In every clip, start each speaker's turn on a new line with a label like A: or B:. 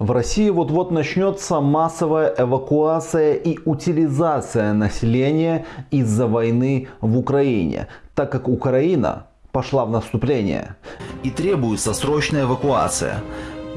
A: В России вот-вот начнется массовая эвакуация и утилизация населения из-за войны в Украине, так как Украина пошла в наступление. И требуется срочная эвакуация.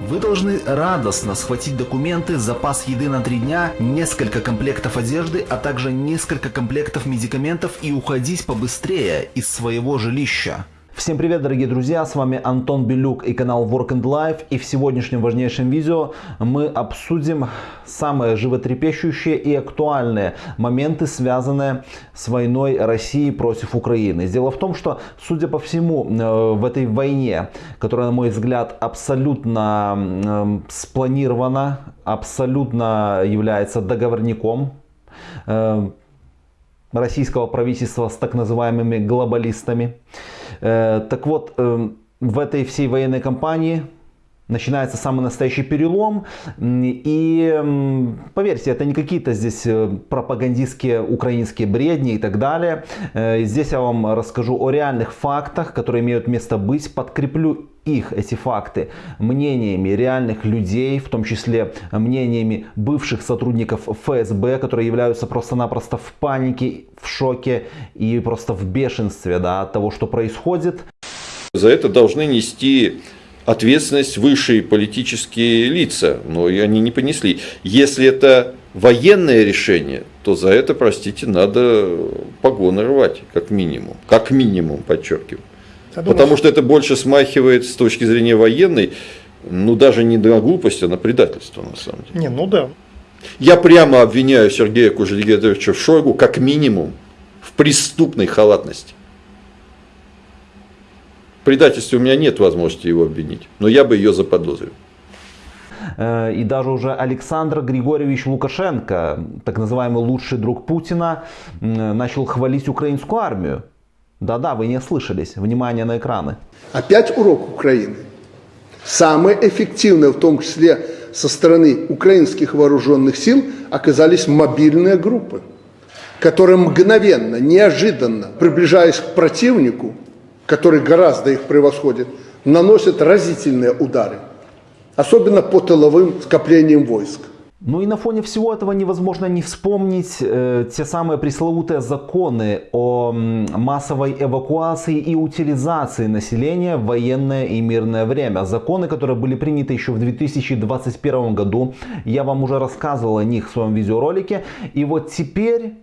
A: Вы должны радостно схватить документы, запас еды на три дня, несколько комплектов одежды, а также несколько комплектов медикаментов и уходить побыстрее из своего жилища. Всем привет, дорогие друзья, с вами Антон Белюк и канал Work and Life. И в сегодняшнем важнейшем видео мы обсудим самые животрепещущие и актуальные моменты, связанные с войной России против Украины. Дело в том, что, судя по всему, э, в этой войне, которая, на мой взгляд, абсолютно э, спланирована, абсолютно является договорником, э, российского правительства с так называемыми глобалистами. Э, так вот, эм, в этой всей военной кампании начинается самый настоящий перелом. И поверьте, это не какие-то здесь э, пропагандистские украинские бредни и так далее. Э, здесь я вам расскажу о реальных фактах, которые имеют место быть, подкреплю их, эти факты, мнениями реальных людей, в том числе мнениями бывших сотрудников ФСБ, которые являются просто-напросто в панике, в шоке и просто в бешенстве да, от того, что происходит.
B: За это должны нести ответственность высшие политические лица, но и они не понесли. Если это военное решение, то за это, простите, надо погоны рвать, как минимум. Как минимум, подчеркиваю. Думаю, Потому что это больше смахивает с точки зрения военной, ну даже не на глупость, а на предательство на самом деле.
C: Не, ну да.
B: Я прямо обвиняю Сергея Кужелегедовича в Шойгу как минимум в преступной халатности предательстве у меня нет возможности его обвинить, но я бы ее заподозрил.
A: Э, и даже уже Александр Григорьевич Лукашенко, так называемый лучший друг Путина, начал хвалить украинскую армию. Да-да, вы не слышались. Внимание на экраны.
D: Опять урок Украины. Самые эффективные, в том числе со стороны украинских вооруженных сил, оказались мобильные группы, которые мгновенно, неожиданно, приближаясь к противнику, который гораздо их превосходит, наносят разительные удары, особенно по тыловым скоплениям войск.
A: Ну и на фоне всего этого невозможно не вспомнить э, те самые пресловутые законы о массовой эвакуации и утилизации населения в военное и мирное время. Законы, которые были приняты еще в 2021 году. Я вам уже рассказывал о них в своем видеоролике. И вот теперь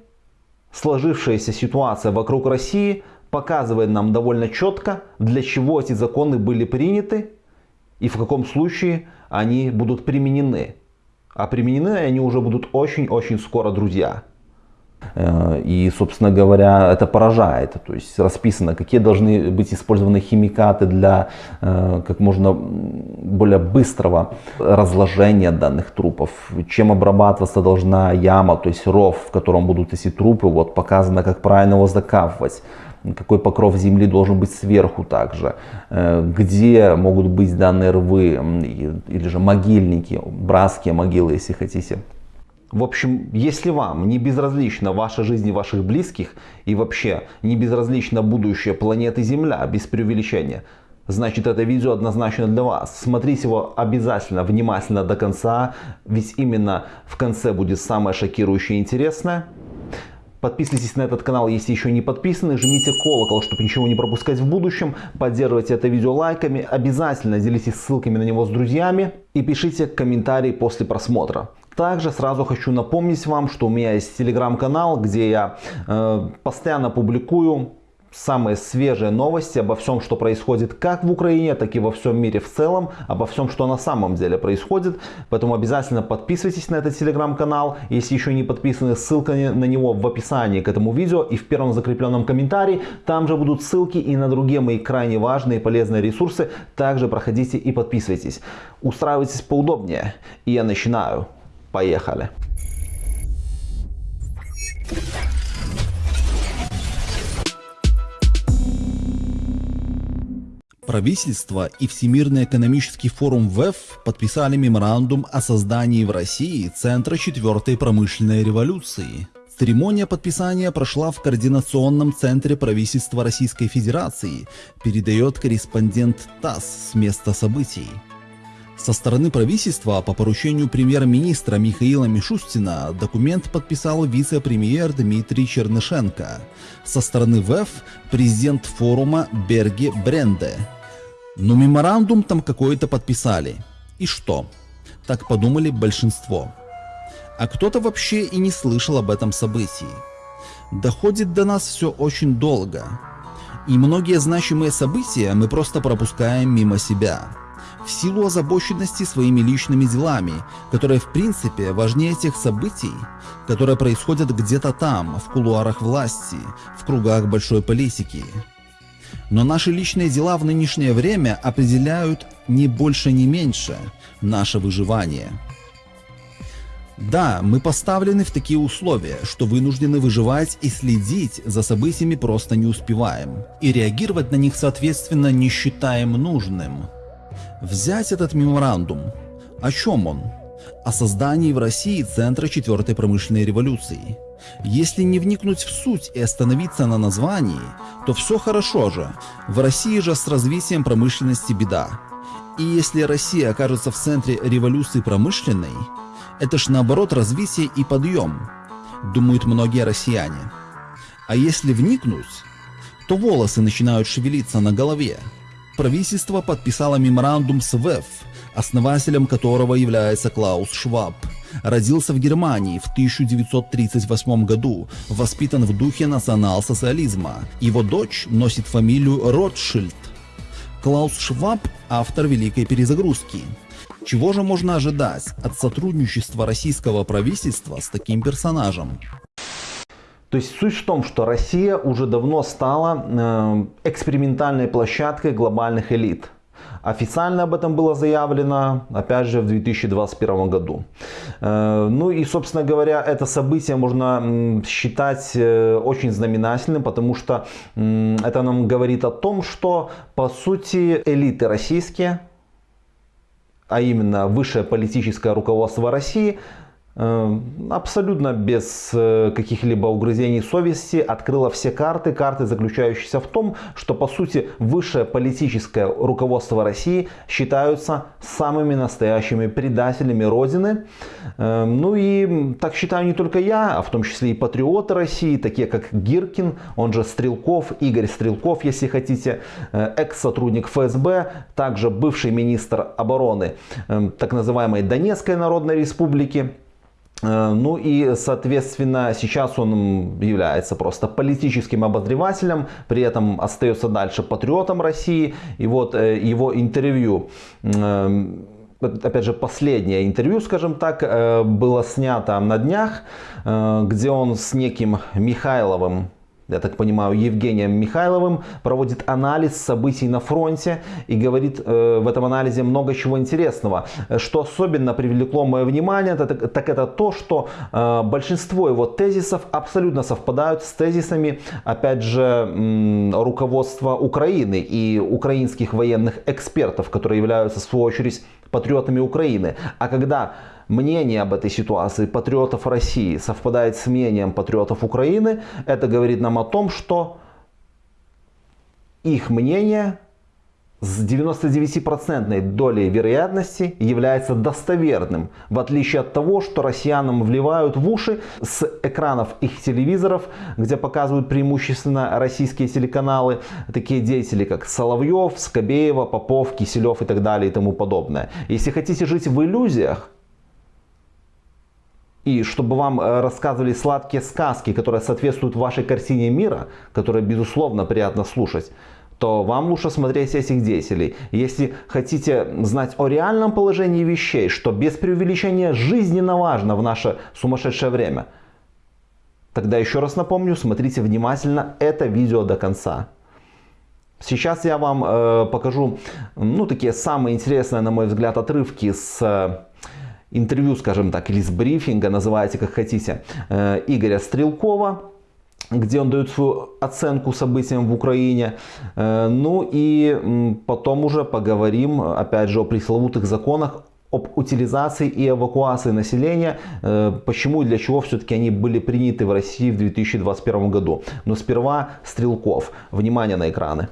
A: сложившаяся ситуация вокруг России показывает нам довольно четко, для чего эти законы были приняты и в каком случае они будут применены. А применены они уже будут очень-очень скоро, друзья. Э, и, собственно говоря, это поражает. То есть расписано, какие должны быть использованы химикаты для э, как можно более быстрого разложения данных трупов. Чем обрабатываться должна яма, то есть ров, в котором будут эти трупы. Вот показано, как правильно его закапывать какой покров земли должен быть сверху также, э, где могут быть данные рвы или же могильники, братские могилы, если хотите. В общем, если вам не безразлична ваша жизнь и ваших близких, и вообще не безразлично будущее планеты Земля, без преувеличения, значит это видео однозначно для вас. Смотрите его обязательно, внимательно до конца, ведь именно в конце будет самое шокирующее и интересное. Подписывайтесь на этот канал, если еще не подписаны. Жмите колокол, чтобы ничего не пропускать в будущем. Поддерживайте это видео лайками. Обязательно делитесь ссылками на него с друзьями. И пишите комментарии после просмотра. Также сразу хочу напомнить вам, что у меня есть телеграм-канал, где я э, постоянно публикую самые свежие новости обо всем, что происходит как в Украине, так и во всем мире в целом, обо всем, что на самом деле происходит. Поэтому обязательно подписывайтесь на этот телеграм-канал. Если еще не подписаны, ссылка на него в описании к этому видео и в первом закрепленном комментарии. Там же будут ссылки и на другие мои крайне важные и полезные ресурсы. Также проходите и подписывайтесь. Устраивайтесь поудобнее. И я начинаю. Поехали.
E: Правительство и Всемирный экономический форум ВЭФ подписали меморандум о создании в России Центра четвертой промышленной революции. Церемония подписания прошла в Координационном центре правительства Российской Федерации, передает корреспондент ТАСС с места событий. Со стороны правительства по поручению премьер-министра Михаила Мишустина документ подписал вице-премьер Дмитрий Чернышенко. Со стороны ВЭФ президент форума Берги Бренде. Но меморандум там какой-то подписали. И что? Так подумали большинство. А кто-то вообще и не слышал об этом событии. Доходит до нас все очень долго. И многие значимые события мы просто пропускаем мимо себя в силу озабоченности своими личными делами, которые в принципе важнее тех событий, которые происходят где-то там, в кулуарах власти, в кругах большой политики. Но наши личные дела в нынешнее время определяют не больше, не меньше наше выживание. Да, мы поставлены в такие условия, что вынуждены выживать и следить за событиями просто не успеваем. И реагировать на них соответственно не считаем нужным. Взять этот меморандум. О чем он? О создании в России Центра четвертой промышленной революции. Если не вникнуть в суть и остановиться на названии, то все хорошо же. В России же с развитием промышленности беда. И если Россия окажется в центре революции промышленной, это ж наоборот развитие и подъем, думают многие россияне. А если вникнуть, то волосы начинают шевелиться на голове правительство подписало меморандум с ВЭФ, основателем которого является Клаус Шваб. Родился в Германии в 1938 году, воспитан в духе национал-социализма. Его дочь носит фамилию Ротшильд. Клаус Шваб – автор Великой перезагрузки. Чего же можно ожидать от сотрудничества российского правительства с таким персонажем?
A: То есть суть в том, что Россия уже давно стала э, экспериментальной площадкой глобальных элит. Официально об этом было заявлено, опять же, в 2021 году. Э, ну и, собственно говоря, это событие можно считать э, очень знаменательным, потому что это нам говорит о том, что, по сути, элиты российские, а именно высшее политическое руководство России, абсолютно без э, каких-либо угрызений совести открыла все карты. Карты, заключающиеся в том, что по сути высшее политическое руководство России считаются самыми настоящими предателями Родины. Эм, ну и так считаю не только я, а в том числе и патриоты России, такие как Гиркин, он же Стрелков, Игорь Стрелков, если хотите, э, экс-сотрудник ФСБ, также бывший министр обороны эм, так называемой Донецкой Народной Республики. Э, ну и, соответственно, сейчас он является просто политическим обозревателем, при этом остается дальше патриотом России. И вот э, его интервью, э, опять же, последнее интервью, скажем так, было снято на днях, где он с неким Михайловым, я так понимаю, Евгением Михайловым, проводит анализ событий на фронте и говорит э, в этом анализе много чего интересного. Что особенно привлекло мое внимание, так, так это то, что э, большинство его тезисов абсолютно совпадают с тезисами, опять же, руководства Украины и украинских военных экспертов, которые являются, в свою очередь, патриотами Украины. А когда мнение об этой ситуации патриотов России совпадает с мнением патриотов Украины, это говорит нам о том, что их мнение с 99% долей вероятности является достоверным, в отличие от того, что россиянам вливают в уши с экранов их телевизоров, где показывают преимущественно российские телеканалы, такие деятели как Соловьев, Скобеева, Попов, Киселев и так далее и тому подобное. Если хотите жить в иллюзиях, и чтобы вам э, рассказывали сладкие сказки, которые соответствуют вашей картине мира, которые безусловно приятно слушать, то вам лучше смотреть этих деятелей. Если хотите знать о реальном положении вещей, что без преувеличения жизненно важно в наше сумасшедшее время, тогда еще раз напомню, смотрите внимательно это видео до конца. Сейчас я вам э, покажу ну, такие самые интересные, на мой взгляд, отрывки с э, интервью, скажем так, или с брифинга, называйте как хотите, э, Игоря Стрелкова, где он дает свою оценку событиям в Украине. Э, ну и потом уже поговорим, опять же, о пресловутых законах об утилизации и эвакуации населения, э, почему и для чего все-таки они были приняты в России в 2021 году. Но сперва Стрелков. Внимание на экраны.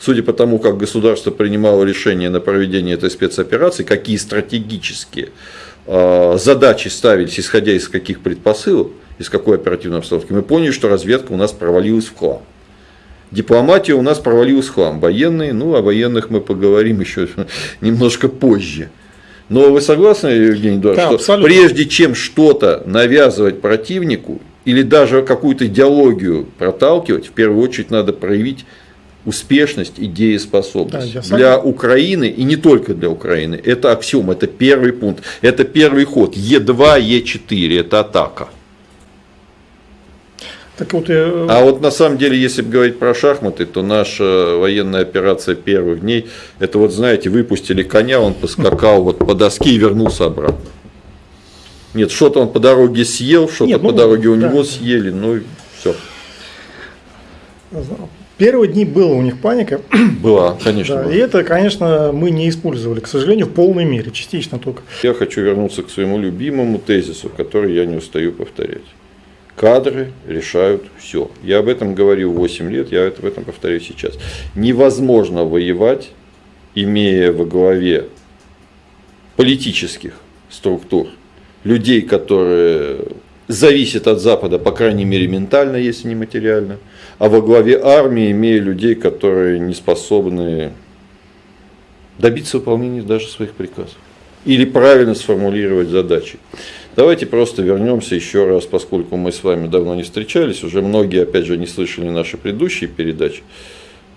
B: Судя по тому, как государство принимало решение на проведение этой спецоперации, какие стратегические задачи ставились, исходя из каких предпосылок, из какой оперативной обстановки, мы поняли, что разведка у нас провалилась в хлам. Дипломатия у нас провалилась в хлам. Военные, ну, о военных мы поговорим еще немножко позже. Но вы согласны, Евгений Эдуардович,
C: Да,
B: что
C: абсолютно.
B: прежде чем что-то навязывать противнику или даже какую-то идеологию проталкивать, в первую очередь надо проявить успешность и
C: Да,
B: дееспособность.
C: я
B: для Украины и не только для Украины. Это аксиом, это первый пункт, это первый ход. Е2, Е4, это атака.
C: Так вот, э,
B: А вот на самом деле, если говорить про шахматы, то наша военная операция первых дней, это вот знаете, выпустили коня, он поскакал вот по доске и вернулся обратно. Нет, что-то он по дороге съел, что-то
C: Нет,
B: по
C: ну,
B: дороге у
C: да.
B: него съели, ну и все.
C: Первые дни была у них паника,
B: Была, конечно.
C: да,
B: была.
C: и это, конечно, мы не использовали, к сожалению, в полной мере, частично только.
B: Я хочу вернуться к своему любимому тезису, который я не устаю повторять. Кадры решают все. Я об этом говорил 8 лет, я это- об этом повторяю сейчас. Невозможно воевать, имея во главе политических структур людей, которые зависят от Запада, по крайней мере, ментально, если не материально, а во главе армии имея людей, которые не способны добиться выполнения даже своих приказов или правильно сформулировать задачи. Давайте просто вернемся еще раз, поскольку мы с вами давно не встречались, уже многие, опять же, не слышали наши предыдущие передачи.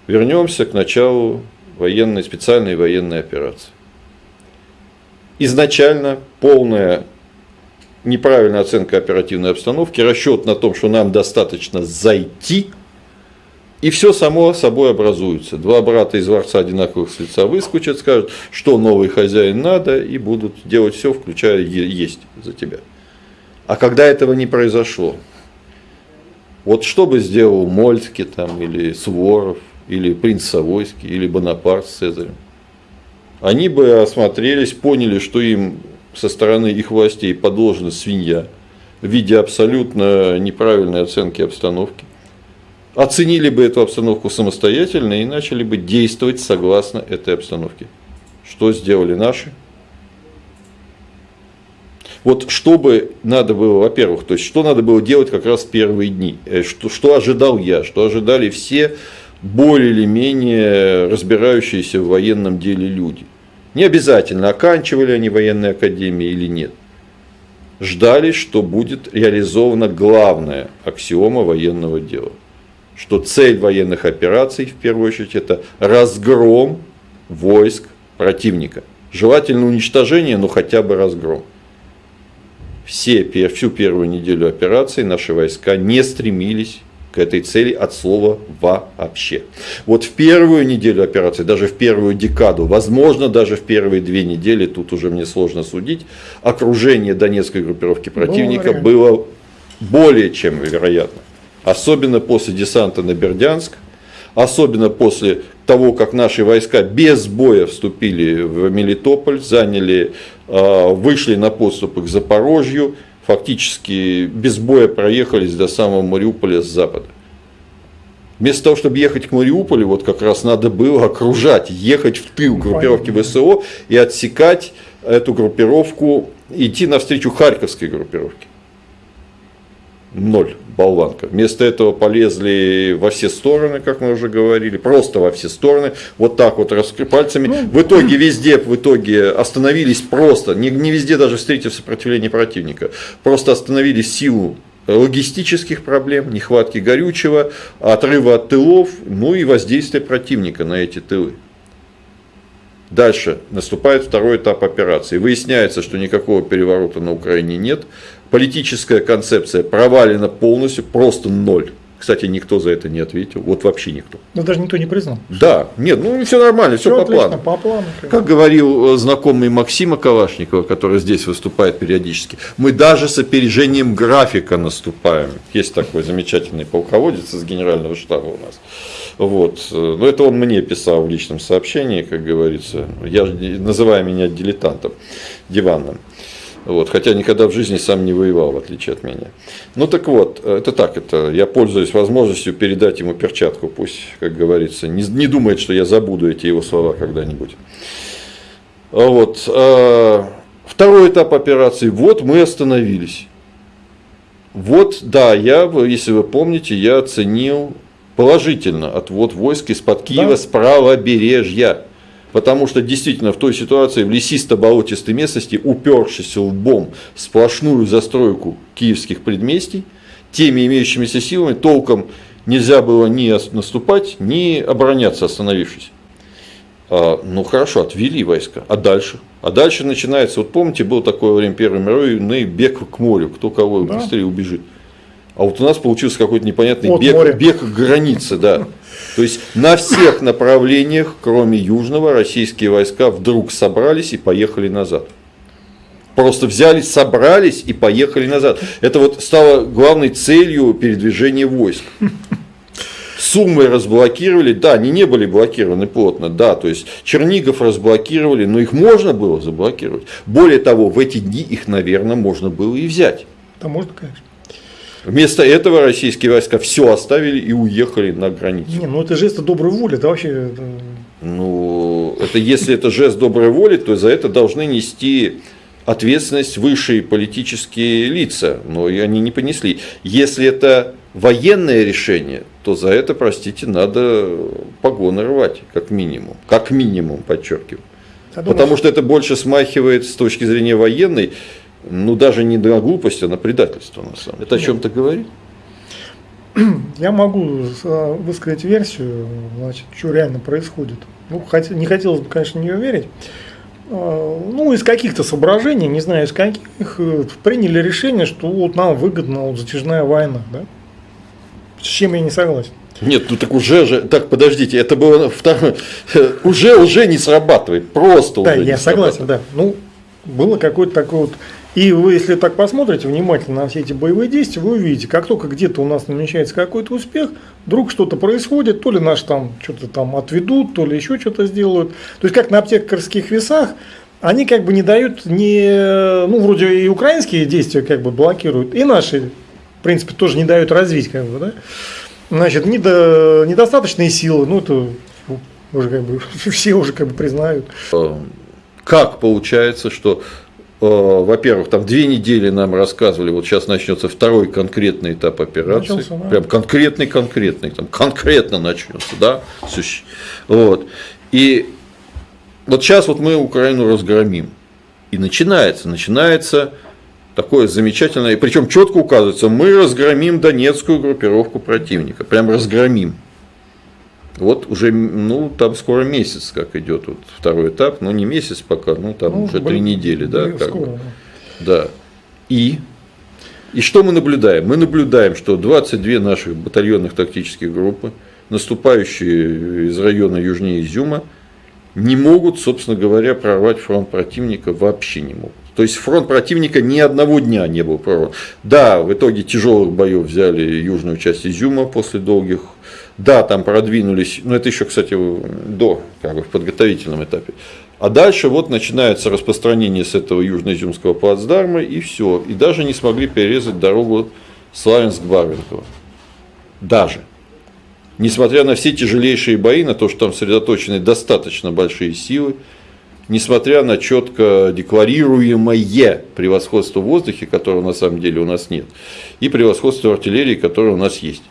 B: Вернемся к началу военной, специальной военной операции. Изначально полная неправильная оценка оперативной обстановки, расчет на том, что нам достаточно зайти, и все само собой образуется. Два брата из дворца одинаковых с лица выскочат, скажут, что новый хозяин надо, и будут делать все, включая есть за тебя. А когда этого не произошло, вот что бы сделал Мольтке там, или Суворов, или принц Савойский, или Бонапарт с Цезарем? Они бы осмотрелись, поняли, что им со стороны их властей подложена свинья в виде абсолютно неправильной оценки обстановки оценили бы эту обстановку самостоятельно и начали бы действовать согласно этой обстановке. Что сделали наши? Вот что бы надо было, во-первых, то есть что надо было делать как раз в первые дни, Э, что, что ожидал я, что ожидали все более или менее разбирающиеся в военном деле люди. Не обязательно, оканчивали они военные академии или нет. Ждали, что будет реализована главная аксиома военного дела что цель военных операций, в первую очередь, это разгром войск противника. Желательно уничтожение, но хотя бы разгром. Все, всю первую неделю операции наши войска не стремились к этой цели от слова вообще. Вот в первую неделю операции, даже в первую декаду, возможно, даже в первые две недели, тут уже мне сложно судить, окружение донецкой группировки противника
C: вариант.
B: было более чем вероятно. Особенно после десанта на Бердянск, особенно после того, как наши войска без боя вступили в Мелитополь, заняли, э, вышли на подступы к Запорожью, фактически без боя проехались до самого Мариуполя с запада. Вместо того, чтобы ехать к Мариуполю, вот как раз надо было окружать, ехать в тыл группировки ВСО и отсекать эту группировку, идти навстречу Харьковской группировке. Ноль, болванка. Вместо этого полезли во все стороны, как мы уже говорили, просто во все стороны, вот так вот раскры пальцами. В итоге везде, в итоге остановились просто, не, не везде даже встретив сопротивление противника, просто остановились силу логистических проблем, нехватки горючего, отрыва от тылов, ну и воздействия противника на эти тылы. Дальше наступает второй этап операции. Выясняется, что никакого переворота на Украине нет. Политическая концепция провалена полностью, просто ноль. Кстати, никто за это не ответил. Вот вообще никто.
C: Но даже никто не признал.
B: Да, нет, ну все нормально, все,
C: Все
B: по
C: отлично,
B: плану.
C: по плану.
B: Как говорил э, знакомый Максима Калашникова, который здесь выступает периодически, мы даже с опережением графика наступаем. Есть такой замечательный полководец из генерального штаба у нас. Вот. э, Но это он мне писал в личном сообщении, как говорится. Я, называя меня дилетантом, диванным. Вот, хотя никогда в жизни сам не воевал, в отличие от меня. Ну так вот, это так, это я пользуюсь возможностью передать ему перчатку, пусть, как говорится, не, не думает, что я забуду эти его слова когда-нибудь. Вот. А, второй этап операции. Вот мы остановились. Вот, да, я, если вы помните, я оценил положительно отвод войск из-под Киева да. с правобережья. Потому что действительно в той ситуации в лесисто-болотистой местности, упершись лбом в сплошную застройку киевских предместий, теми имеющимися силами толком нельзя было ни наступать, ни обороняться, остановившись. А, ну хорошо, отвели войска. А дальше? А дальше начинается, вот помните, было такое время Первой мировой, бег к морю, кто кого да. быстрее убежит. А вот у нас получился какой-то непонятный бег, бег к границе, да. То есть на всех направлениях, кроме Южного, российские войска вдруг собрались и поехали назад. Просто взяли, собрались и поехали назад. Это вот стало главной целью передвижения войск. Суммы разблокировали, да, они не были блокированы плотно, да, то есть Чернигов разблокировали, но их можно было заблокировать. Более того, в эти дни их, наверное, можно было и взять.
C: Да, можно, конечно.
B: Вместо этого российские войска все оставили и уехали на границу.
C: Не, ну это жест доброй воли, это вообще...
B: Ну, это если это жест доброй воли, то за это должны нести ответственность высшие политические лица, но и они не понесли. Если это военное решение, то за это, простите, надо погоны рвать, как минимум. Как минимум, подчеркиваю. Потому что это больше смахивает с точки зрения военной ну даже не на глупость, а на предательство на самом деле. Это о чем-то говорит?
C: Я могу э, высказать версию, значит, что реально происходит. Ну, хотя, не хотелось бы, конечно, в нее верить. А, ну, из каких-то соображений, не знаю из каких, э, приняли решение, что вот нам выгодна вот затяжная война. Да? С чем я не согласен.
B: Нет, ну так уже же, так подождите, это было второе, уже уже не срабатывает, просто
C: да,
B: уже.
C: Да, я согласен, да. Ну, было какое-то такое вот и вы, если так посмотрите внимательно на все эти боевые действия, вы увидите, как только где-то у нас намечается какой-то успех, вдруг что-то происходит, то ли наши там что-то там отведут, то ли еще что-то сделают. То есть, как на аптекарских весах, они как бы не дают, не, ну, вроде и украинские действия как бы блокируют, и наши, в принципе, тоже не дают развить, как бы, да. Значит, недо, недостаточные силы, ну, это уже как бы все уже как бы признают.
B: Как получается, что Э, во-первых, там две недели нам рассказывали, вот сейчас начнется второй конкретный этап операции. Начался, да. Прям конкретный, конкретный, там конкретно начнется, да. Вот. И вот сейчас вот мы Украину разгромим. И начинается, начинается такое замечательное, причем четко указывается, мы разгромим донецкую группировку противника, прям разгромим. Вот уже, ну, там скоро месяц, как идет вот второй этап, но не месяц пока, ну, там ну, уже три недели, да, как скоро, бы. да. И, и что мы наблюдаем? Мы наблюдаем, что 22 наших батальонных тактических группы, наступающие из района южнее Изюма, не могут, собственно говоря, прорвать фронт противника, вообще не могут. То есть фронт противника ни одного дня не был прорван. Да, в итоге тяжелых боев взяли южную часть Изюма после долгих да, там продвинулись, но это еще, кстати, до, как бы в подготовительном этапе. А дальше вот начинается распространение с этого южноизюмского плацдарма, и все. И даже не смогли перерезать дорогу Славянск-Барвинково. Даже. Несмотря на все тяжелейшие бои, на то, что там сосредоточены достаточно большие силы, несмотря на четко декларируемое превосходство в воздухе, которого на самом деле у нас нет, и превосходство артиллерии, которое у нас есть.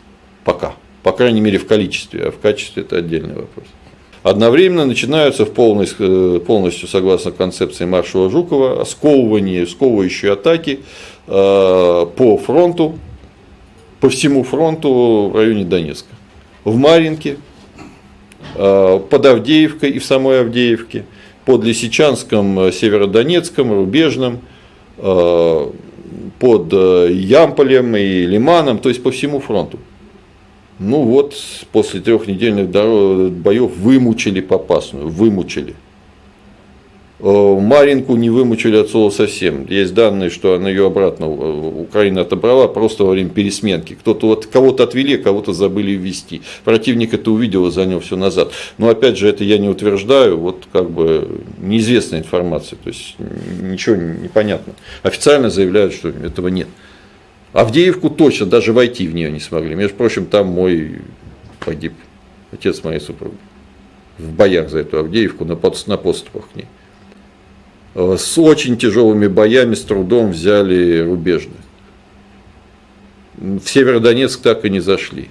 B: Пока. По крайней мере в количестве, а в качестве это отдельный вопрос. Одновременно начинаются в полностью, э, полностью согласно концепции маршала Жукова, сковывание, сковывающие атаки э, по фронту, по всему фронту в районе Донецка. В Маринке, э, под Авдеевкой и в самой Авдеевке, под Лисичанском, Северодонецком, Рубежном, под Ямполем и Лиманом, то есть по всему фронту. Ну вот, после трехнедельных боев вымучили Попасную, вымучили. Э, Маринку не вымучили от слова совсем. Есть данные, что она ее обратно э, Украина отобрала просто во время пересменки. Кто-то вот кого-то отвели, кого-то забыли ввести. Противник это увидел и занял все назад. Но опять же, это я не утверждаю, вот как бы неизвестная информация, то есть ничего не понятно. Официально заявляют, что этого нет. Авдеевку точно, даже войти в нее не смогли. Между прочим, там мой погиб, отец моей супруги. В боях за эту Авдеевку на, под, на подступах к ней. Э, с очень тяжелыми боями, с трудом взяли рубежные. В Северодонецк так и не зашли.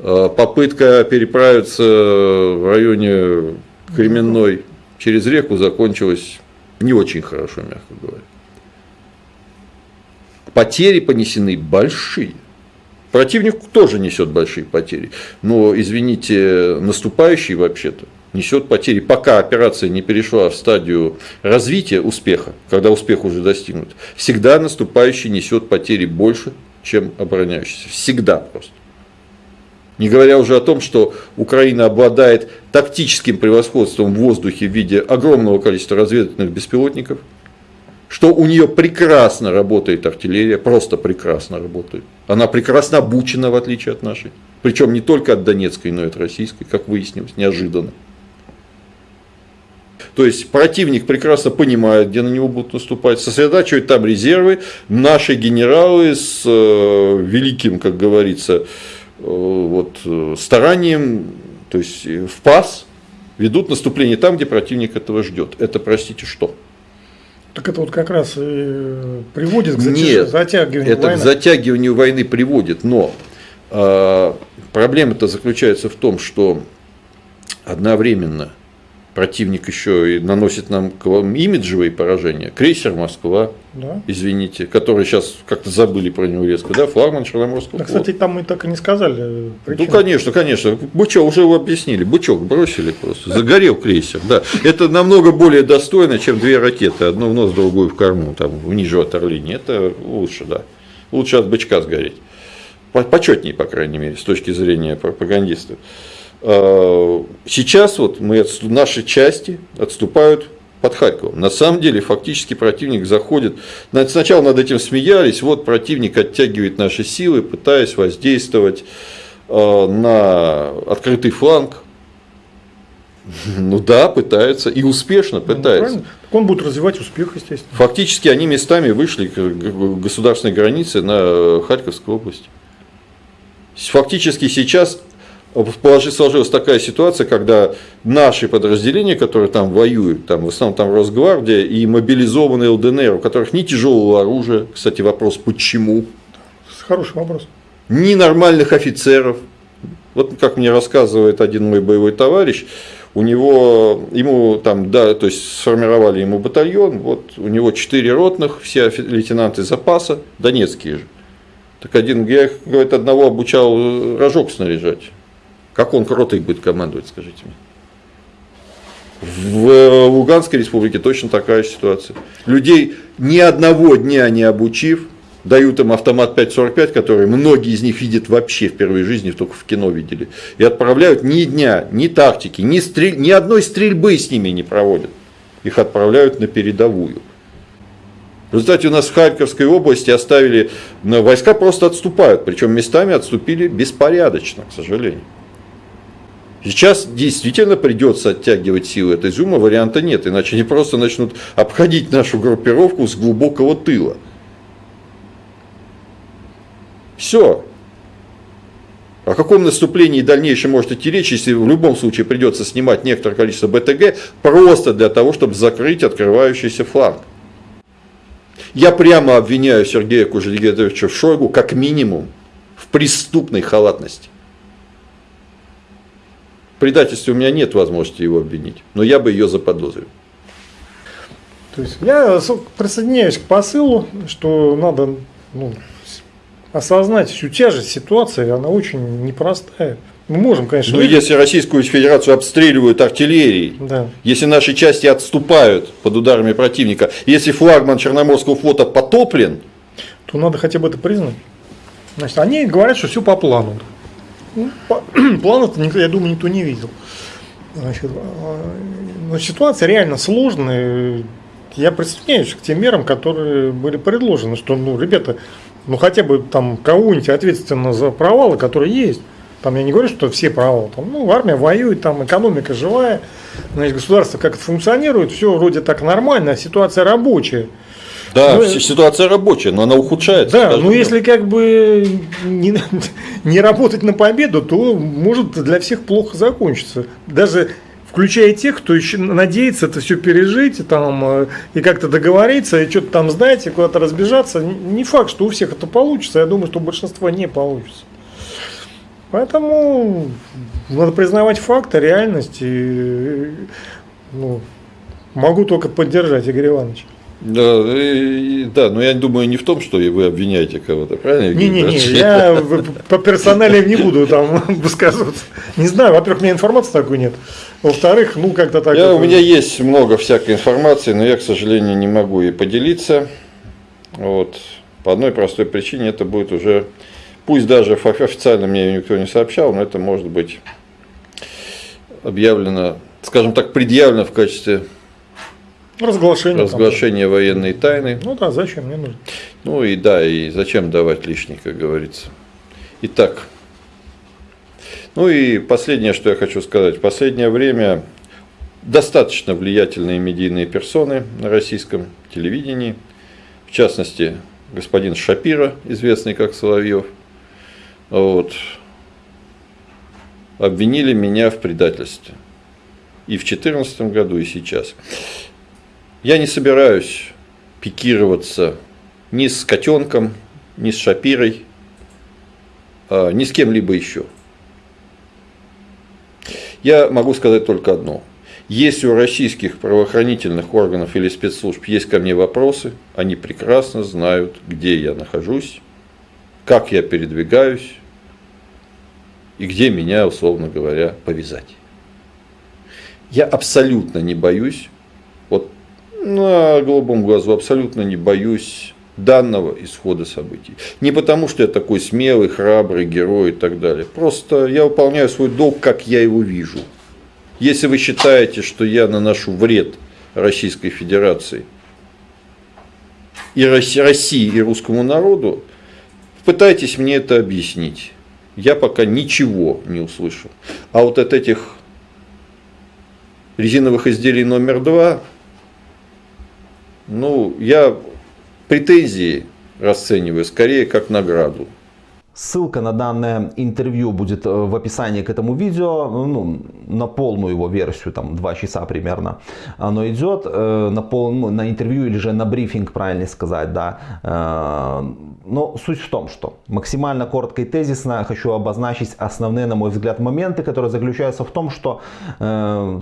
B: Э, попытка переправиться в районе Кременной через реку закончилась не очень хорошо, мягко говоря. Потери понесены большие. Противник тоже несет большие потери. Но, извините, наступающий вообще-то несет потери, пока операция не перешла в стадию развития успеха, когда успех уже достигнут, всегда наступающий несет потери больше, чем обороняющийся. Всегда просто. Не говоря уже о том, что Украина обладает тактическим превосходством в воздухе в виде огромного количества разведывательных беспилотников, что у нее прекрасно работает артиллерия, просто прекрасно работает. Она прекрасно обучена, в отличие от нашей. Причем не только от донецкой, но и от российской, как выяснилось, неожиданно. То есть противник прекрасно понимает, где на него будут наступать, сосредотачивает там резервы. Наши генералы с э, великим, как говорится, э, вот, э, старанием, то есть в пас, ведут наступление там, где противник этого ждет. Это, простите, что?
C: Так это вот как раз и приводит к
B: Нет,
C: затягиванию
B: это
C: войны.
B: к затягиванию войны приводит, но э, проблема-то заключается в том, что одновременно противник еще и наносит нам имиджевые поражения. Крейсер Москва, да. извините, который сейчас как-то забыли про него резко, да, флагман Черноморского
C: да, Кстати, там мы так и не сказали. Э,
B: причину. Ну, конечно, конечно. Бычок, уже его объяснили, бычок бросили просто, загорел крейсер, да. Это намного более достойно, чем две ракеты, одну в нос, другую в корму, там, ниже от Орлини. Это лучше, да. Лучше от бычка сгореть. Почетнее, по крайней мере, с точки зрения пропагандистов. Э, сейчас вот мы, наши части отступают под Харьковом. На самом деле, фактически противник заходит, сначала над этим смеялись, вот противник оттягивает наши силы, пытаясь воздействовать э, на открытый фланг. Ну да, пытается, и успешно ну, пытается.
C: Ну, он будет развивать успех, естественно.
B: Фактически они местами вышли к государственной границе на Харьковской области. Фактически сейчас сложилась такая ситуация, когда наши подразделения, которые там воюют, там, в основном там Росгвардия и мобилизованные ЛДНР, у которых ни тяжелого оружия, кстати, вопрос, почему?
C: Хороший вопрос.
B: Ни нормальных офицеров. Вот как мне рассказывает один мой боевой товарищ, у него, ему там, да, то есть сформировали ему батальон, вот у него четыре ротных, все лейтенанты запаса, донецкие же. Так один, я, говорит, одного обучал рожок снаряжать. Как он ротой будет командовать, скажите мне? В Луганской республике точно такая ситуация. Людей ни одного дня не обучив, дают им автомат 5.45, который многие из них видят вообще впервые в жизни, только в кино видели, и отправляют ни дня, ни тактики, ни, стрель, ни одной стрельбы с ними не проводят. Их отправляют на передовую. В результате у нас в Харьковской области оставили, войска просто отступают, причем местами отступили беспорядочно, к сожалению. Сейчас действительно придется оттягивать силы этой зума, варианта нет, иначе они просто начнут обходить нашу группировку с глубокого тыла. Все. О каком наступлении дальнейшем может идти речь, если в любом случае придется снимать некоторое количество БТГ просто для того, чтобы закрыть открывающийся фланг. Я прямо обвиняю Сергея Кужельгедовича в Шойгу как минимум в преступной халатности предательстве у меня нет возможности его обвинить, но я бы ее заподозрил.
C: То есть я присоединяюсь к посылу, что надо ну, осознать всю тяжесть ситуации, она очень непростая. Мы можем, конечно.
B: Ну, если Российскую Федерацию обстреливают артиллерией, да. если наши части отступают под ударами противника, если флагман Черноморского флота потоплен,
C: то надо хотя бы это признать. Значит, они говорят, что все по плану. Ну, плана-то, я думаю, никто не видел. Значит, ну, ситуация реально сложная. Я присоединяюсь к тем мерам, которые были предложены, что, ну, ребята, ну хотя бы там кого-нибудь ответственно за провалы, которые есть. Там я не говорю, что все провалы. Там, ну, армия воюет, там экономика живая, значит, государство как это функционирует, все вроде так нормально, а ситуация рабочая.
B: Да, ну, ситуация рабочая, но она ухудшается.
C: Да, но если как бы не, не работать на победу, то может для всех плохо закончиться. Даже включая тех, кто еще надеется это все пережить там, э, и как-то договориться, и что-то там и куда-то разбежаться. Не факт, что у всех это получится, я думаю, что у большинства не получится. Поэтому надо признавать факты, реальность. И, ну, могу только поддержать Игорь Иванович.
B: Да, и, да, но я думаю не в том, что вы обвиняете кого-то, правильно?
C: Не-не-не, я по персоналиям не буду там высказываться. Не знаю, во-первых, у меня информации такой нет. Во-вторых, ну как-то так.
B: Я, У меня есть много всякой информации, но я, к сожалению, не могу ей поделиться. Вот. По одной простой причине это будет уже, пусть даже официально мне никто не сообщал, но это может быть объявлено, скажем так, предъявлено в качестве
C: Разглашение.
B: Разглашение там, военной тайны.
C: Ну да, зачем мне нужно.
B: Ну и да, и зачем давать лишний, как говорится. Итак, ну и последнее, что я хочу сказать. В последнее время достаточно влиятельные медийные персоны на российском телевидении, в частности, господин Шапира, известный как Соловьев, вот, обвинили меня в предательстве. И в 2014 году, и сейчас. Я не собираюсь пикироваться ни с котенком, ни с Шапирой, а, ни с кем-либо еще. Я могу сказать только одно. Если у российских правоохранительных органов или спецслужб есть ко мне вопросы, они прекрасно знают, где я нахожусь, как я передвигаюсь и где меня, условно говоря, повязать. Я абсолютно не боюсь на голубом глазу абсолютно не боюсь данного исхода событий. Не потому, что я такой смелый, храбрый герой и так далее. Просто я выполняю свой долг, как я его вижу. Если вы считаете, что я наношу вред Российской Федерации и России и русскому народу, пытайтесь мне это объяснить. Я пока ничего не услышал. А вот от этих резиновых изделий номер два ну, я претензии расцениваю скорее как награду.
A: Ссылка на данное интервью будет э, в описании к этому видео, ну, на полную его версию, там 2 часа примерно оно идет, э, на, пол, ну, на интервью или же на брифинг, правильно сказать, да. Э, но суть в том, что максимально коротко и тезисно хочу обозначить основные, на мой взгляд, моменты, которые заключаются в том, что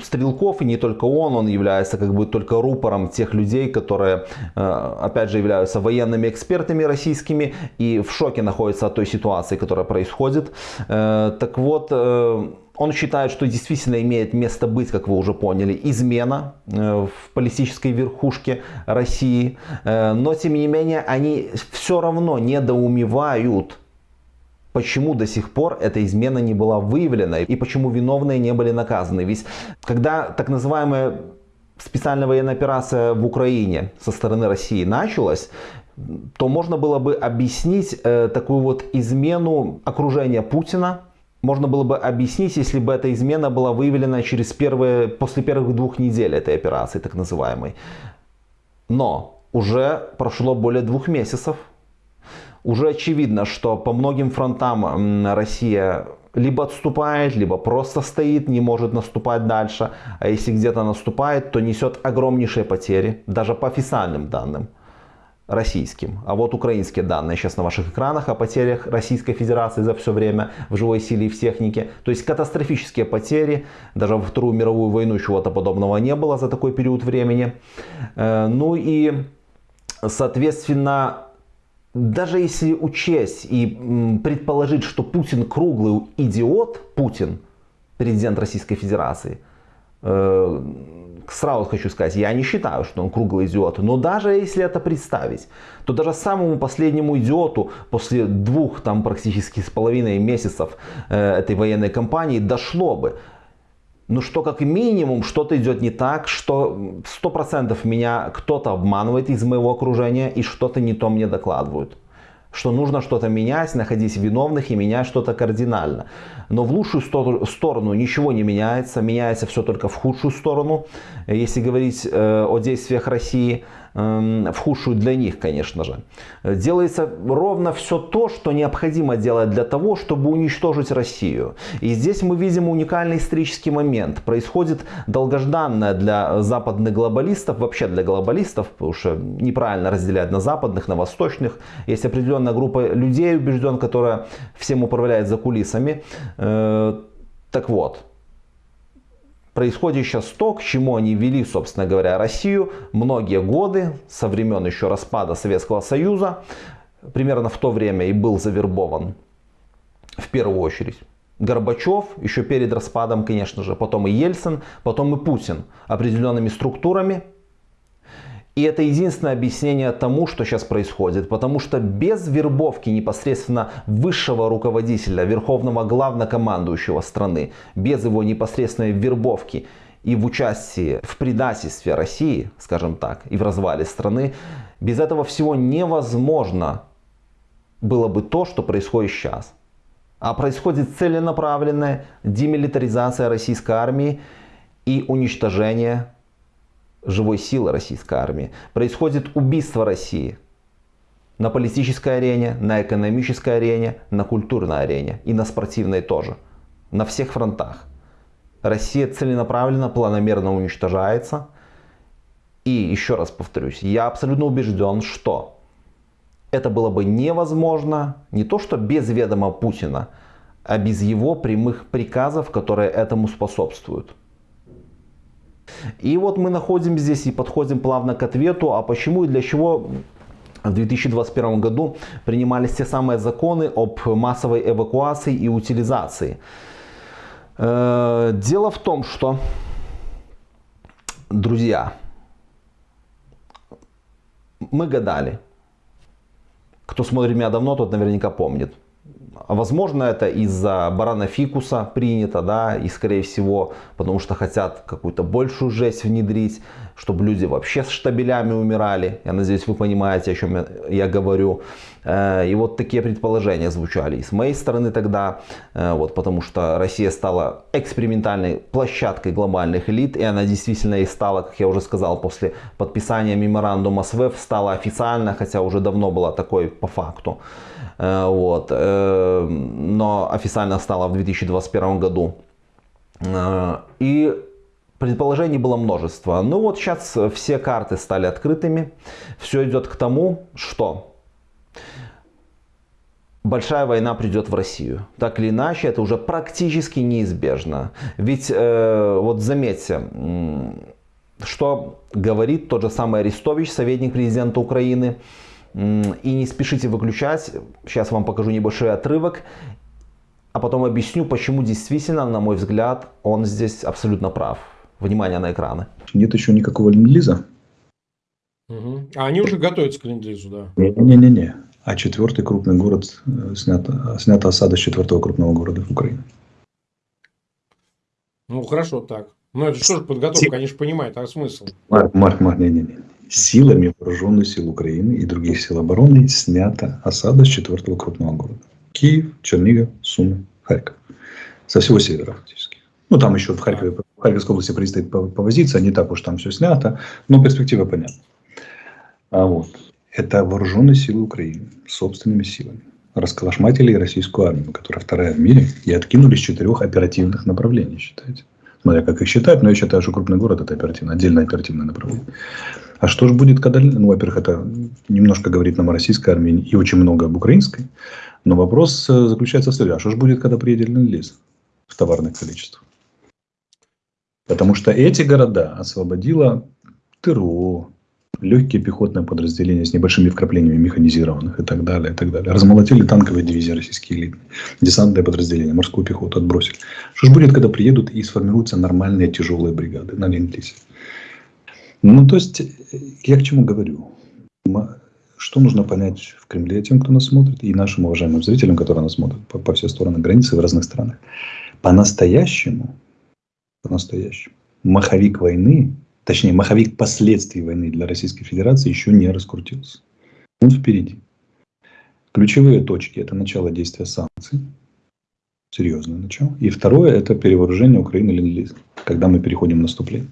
A: Стрелков, и не только он, он является как бы только рупором тех людей, которые, опять же, являются военными экспертами российскими и в шоке находятся от той ситуации, ситуации, которая происходит. Э, так вот, э, он считает, что действительно имеет место быть, как вы уже поняли, измена э, в политической верхушке России. Но, тем не менее, они все равно недоумевают, почему до сих пор эта измена не была выявлена и почему виновные не были наказаны. Ведь когда так называемая специальная военная операция в Украине со стороны России началась, то можно было бы объяснить э, такую вот измену окружения Путина. Можно было бы объяснить, если бы эта измена была выявлена через первые, после первых двух недель этой операции, так называемой. Но уже прошло более двух месяцев. Уже очевидно, что по многим фронтам Россия либо отступает, либо просто стоит, не может наступать дальше. А если где-то наступает, то несет огромнейшие потери, даже по официальным данным российским. А вот украинские данные сейчас на ваших экранах о потерях Российской Федерации за все время в живой силе и в технике. То есть катастрофические потери. Даже во Вторую мировую войну чего-то подобного не было за такой период времени. Э, ну и, соответственно, даже если учесть и предположить, что Путин круглый идиот, Путин, президент Российской Федерации, э, сразу хочу сказать, я не считаю, что он круглый идиот, но даже если это представить, то даже самому последнему идиоту после двух там практически с половиной месяцев э, этой военной кампании дошло бы, ну что как минимум что-то идет не так, что сто процентов меня кто-то обманывает из моего окружения и что-то не то мне докладывают что нужно что-то менять, находить виновных и менять что-то кардинально. Но в лучшую сторону ничего не меняется, меняется все только в худшую сторону. Если говорить э, о действиях России, в худшую для них, конечно же. Делается ровно все то, что необходимо делать для того, чтобы уничтожить Россию. И здесь мы видим уникальный исторический момент. Происходит долгожданное для западных глобалистов, вообще для глобалистов, потому что неправильно разделять на западных, на восточных. Есть определенная группа людей, убежден, которая всем управляет за кулисами. Э, так вот, происходит сейчас то, к чему они вели, собственно говоря, Россию многие годы, со времен еще распада Советского Союза, примерно в то время и был завербован в первую очередь. Горбачев, еще перед распадом, конечно же, потом и Ельцин, потом и Путин определенными структурами, и это единственное объяснение тому, что сейчас происходит. Потому что без вербовки непосредственно высшего руководителя, верховного главнокомандующего страны, без его непосредственной вербовки и в участии в предательстве России, скажем так, и в развале страны, без этого всего невозможно было бы то, что происходит сейчас. А происходит целенаправленная демилитаризация российской армии и уничтожение живой силы российской армии. Происходит убийство России на политической арене, на экономической арене, на культурной арене и на спортивной тоже. На всех фронтах. Россия целенаправленно, планомерно уничтожается. И еще раз повторюсь, я абсолютно убежден, что это было бы невозможно не то что без ведома Путина, а без его прямых приказов, которые этому способствуют. И вот мы находим здесь и подходим плавно к ответу, а почему и для чего в 2021 году принимались те самые законы об массовой эвакуации и утилизации. Э, дело в том, что, друзья, мы гадали. Кто смотрит меня давно, тот наверняка помнит. Возможно, это из-за барана фикуса принято, да, и скорее всего, потому что хотят какую-то большую жесть внедрить, чтобы люди вообще с штабелями умирали. Я надеюсь, вы понимаете, о чем я, я говорю. Э, и вот такие предположения звучали и с моей стороны тогда, э, вот, потому что Россия стала экспериментальной площадкой глобальных элит, и она действительно и стала, как я уже сказал, после подписания меморандума с стала официально, хотя уже давно была такой по факту. Э, вот. Э, но официально стало в 2021 году. Э, и предположений было множество. Ну вот сейчас все карты стали открытыми. Все идет к тому, что большая война придет в Россию. Так или иначе, это уже практически неизбежно. Ведь вот заметьте, что говорит тот же самый Арестович, советник президента Украины. И не спешите выключать. Сейчас вам покажу небольшой отрывок. А потом объясню, почему действительно, на мой взгляд, он здесь абсолютно прав. Внимание на экраны.
F: Нет еще никакого ленд-лиза.
C: Угу. А они уже готовятся к ленд-лизу, да?
F: Не-не-не. А четвертый крупный город э, снят, снята осада с четвертого крупного города в Украине.
C: Ну, хорошо так. Но это что же подготовка, они же понимают, а смысл?
F: Марк, Марк, Марк, не-не-не силами вооруженных сил Украины и других сил обороны снята осада с четвертого крупного города. Киев, Чернигов, Сумы, Харьков. Со всего севера фактически. Ну, там еще в Харькове, в Харьковской области предстоит повозиться, не так уж там все снято, но перспектива понятна. А вот. Это вооруженные силы Украины собственными силами. Расколошматили российскую армию, которая вторая в мире, и откинули с четырех оперативных направлений, считайте. Смотря как их считать, но я считаю, что крупный город это оперативно, отдельное оперативное направление. А что же будет, когда... Ну, во-первых, это немножко говорит нам о российской армии и очень много об украинской. Но вопрос э, заключается в следующем. А что же будет, когда приедет ленд в товарных количествах? Потому что эти города освободило ТРО, легкие пехотные подразделения с небольшими вкраплениями механизированных и так далее, и так далее. Размолотили танковые дивизии российские элитные, десантные подразделения, морскую пехоту отбросили. Что же будет, когда приедут и сформируются нормальные тяжелые бригады на ленд Ну, то есть, я к чему говорю? Что нужно понять в Кремле тем, кто нас смотрит, и нашим уважаемым зрителям, которые нас смотрят по, по все стороны границы в разных странах? По-настоящему по-настоящему. Маховик войны, точнее, маховик последствий войны для Российской Федерации еще не раскрутился. Он впереди. Ключевые точки – это начало действия санкций, серьезное начало. И второе – это перевооружение Украины когда мы переходим в наступление.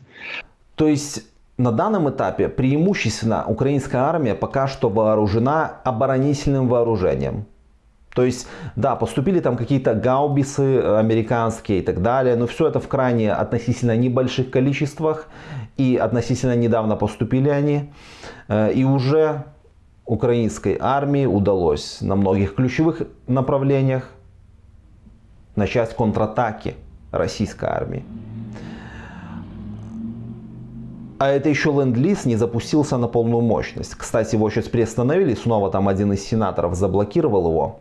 A: То есть на данном этапе преимущественно украинская армия пока что вооружена оборонительным вооружением. То есть, да, поступили там какие-то гаубисы американские и так далее, но все это в крайне относительно небольших количествах и относительно недавно поступили они. Э, и уже украинской армии удалось на многих ключевых направлениях начать контратаки российской армии. А это еще ленд-лиз не запустился на полную мощность. Кстати, его сейчас приостановили, снова там один из сенаторов заблокировал его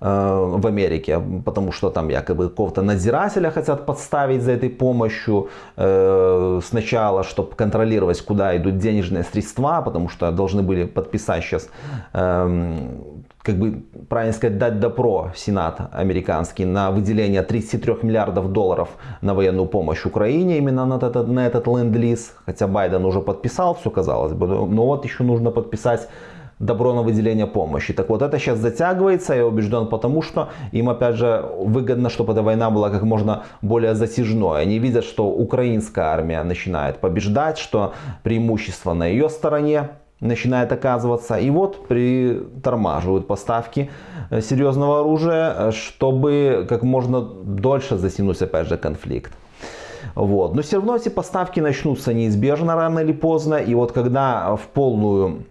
A: э, в Америке, потому что там якобы какого-то надзирателя хотят подставить за этой помощью э, сначала, чтобы контролировать, куда идут денежные средства, потому что должны были подписать сейчас э, как бы, правильно сказать, дать добро Сенат американский на выделение 33 миллиардов долларов на военную помощь Украине, именно на этот, на этот ленд-лиз. Хотя Байден уже подписал, все казалось бы, но вот еще нужно подписать добро на выделение помощи. Так вот, это сейчас затягивается, я убежден, потому что им, опять же, выгодно, чтобы эта война была как можно более затяжной. Они видят, что украинская армия начинает побеждать, что преимущество на ее стороне, начинает оказываться. И вот притормаживают поставки э, серьезного оружия, э, чтобы как можно дольше затянуть опять же конфликт. Вот. Но все равно эти поставки начнутся неизбежно рано или поздно. И вот когда в полную